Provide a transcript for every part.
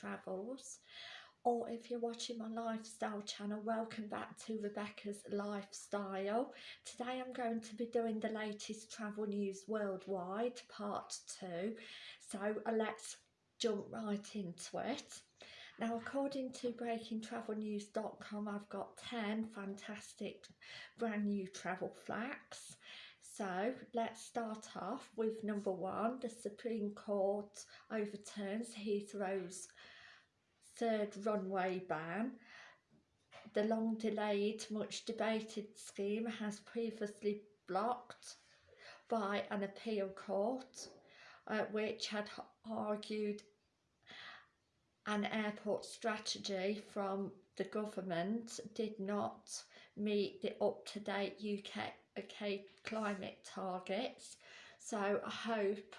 Travels or if you're watching my lifestyle channel welcome back to Rebecca's Lifestyle. Today I'm going to be doing the latest travel news worldwide part 2 so uh, let's jump right into it. Now according to breakingtravelnews.com I've got 10 fantastic brand new travel facts so let's start off with number one. The Supreme Court overturns Heathrow's third runway ban. The long delayed, much debated scheme has previously blocked by an appeal court uh, which had argued an airport strategy from the government did not meet the up-to-date UK okay, climate targets. So I hope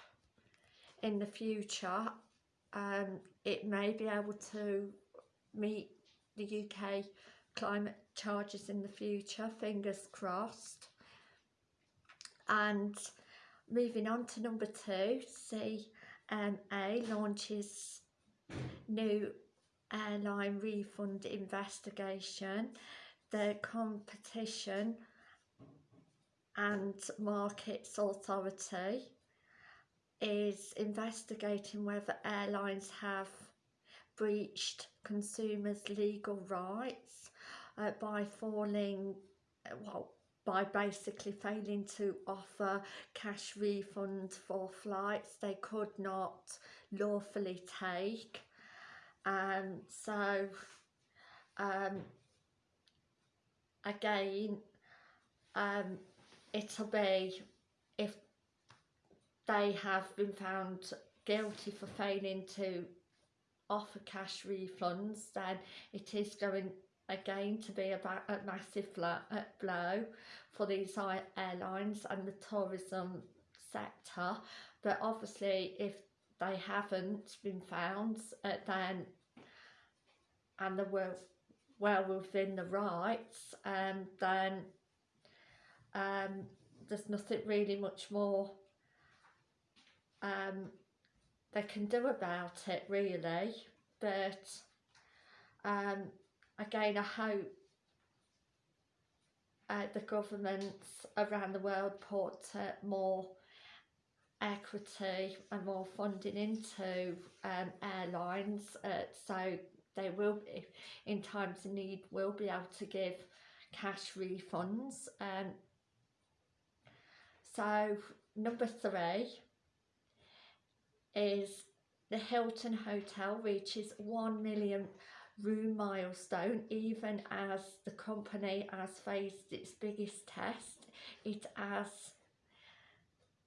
in the future um, it may be able to meet the UK climate charges in the future, fingers crossed. And moving on to number two, CMA launches new airline refund investigation. The competition and Markets Authority is investigating whether airlines have breached consumers' legal rights uh, by falling, well, by basically failing to offer cash refund for flights they could not lawfully take. Um, so, um, again, um, it'll be if they have been found guilty for failing to offer cash refunds then it is going again to be about a massive blow for these airlines and the tourism sector. But obviously if they haven't been found uh, then and they were well within the rights um, then um, there's nothing really much more um, they can do about it really. But um, again I hope uh, the governments around the world put uh, more equity and more funding into um, airlines uh, so they will be in times of need will be able to give cash refunds um, so number three is the Hilton Hotel reaches 1 million room milestone even as the company has faced its biggest test. It has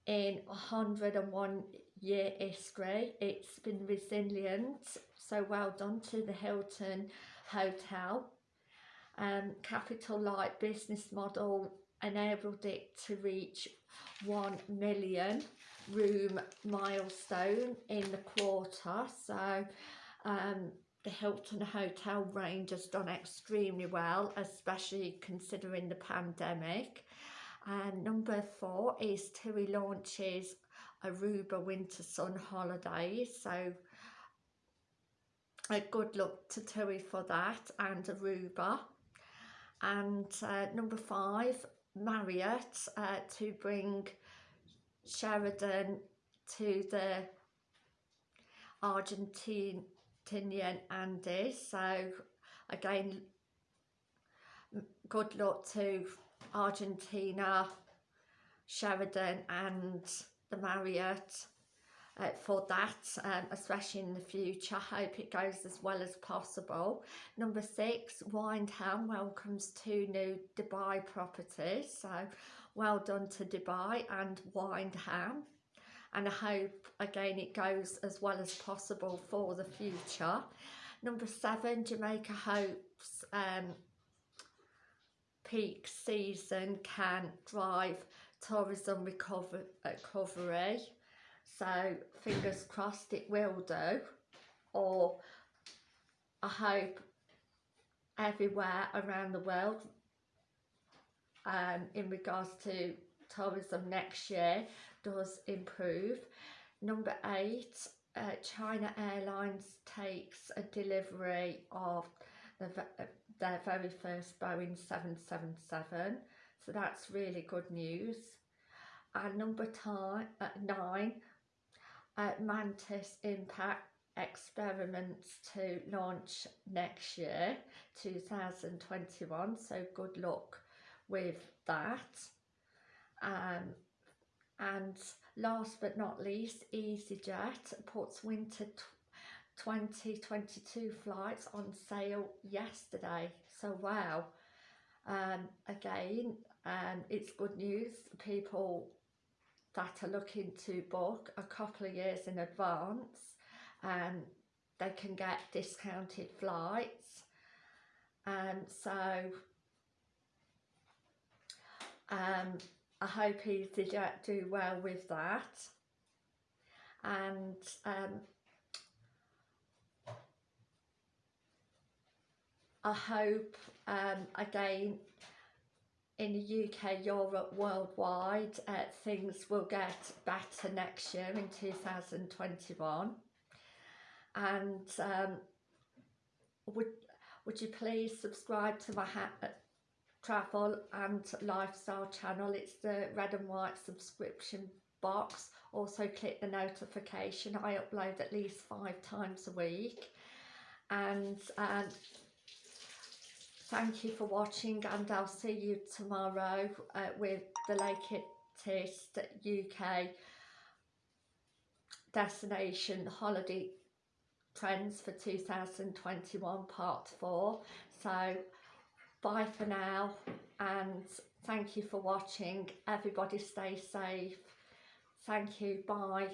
in 101 year history it's been resilient so well done to the Hilton Hotel. Um, capital light business model enabled it to reach 1 million room milestone in the quarter. So um, the Hilton Hotel range has done extremely well especially considering the pandemic. And number four is TUI launches Aruba Winter Sun Holidays. So a good luck to TUI for that and Aruba and uh, number five Marriott uh, to bring Sheraton to the Argentinian Andes. So again, good luck to Argentina, Sheraton and the Marriott uh, for that, um, especially in the future. Hope it goes as well as possible. Number six, Wyndham welcomes two new Dubai properties. So well done to Dubai and Wyndham. And I hope again it goes as well as possible for the future. Number seven, Jamaica hopes um, peak season can drive tourism recover recovery so fingers crossed it will do. Or I hope everywhere around the world um, in regards to tourism next year does improve. Number eight, uh, China Airlines takes a delivery of the, uh, their very first Boeing 777 so that's really good news. And number time, uh, nine uh, Mantis Impact experiments to launch next year 2021 so good luck with that. Um, and last but not least EasyJet puts winter 2022 flights on sale yesterday. So wow. Um, again um, it's good news. People that are looking to book a couple of years in advance and they can get discounted flights. And so um, I hope EasyJet do well with that. And um, I hope um, again in the UK, Europe, worldwide, uh, things will get better next year in 2021. And um, would would you please subscribe to my uh, travel and lifestyle channel? It's the red and white subscription box. Also click the notification. I upload at least five times a week. And um, thank you for watching and I'll see you tomorrow uh, with the latest UK destination holiday trends for 2021 part 4 so bye for now and thank you for watching. Everybody stay safe. Thank you. Bye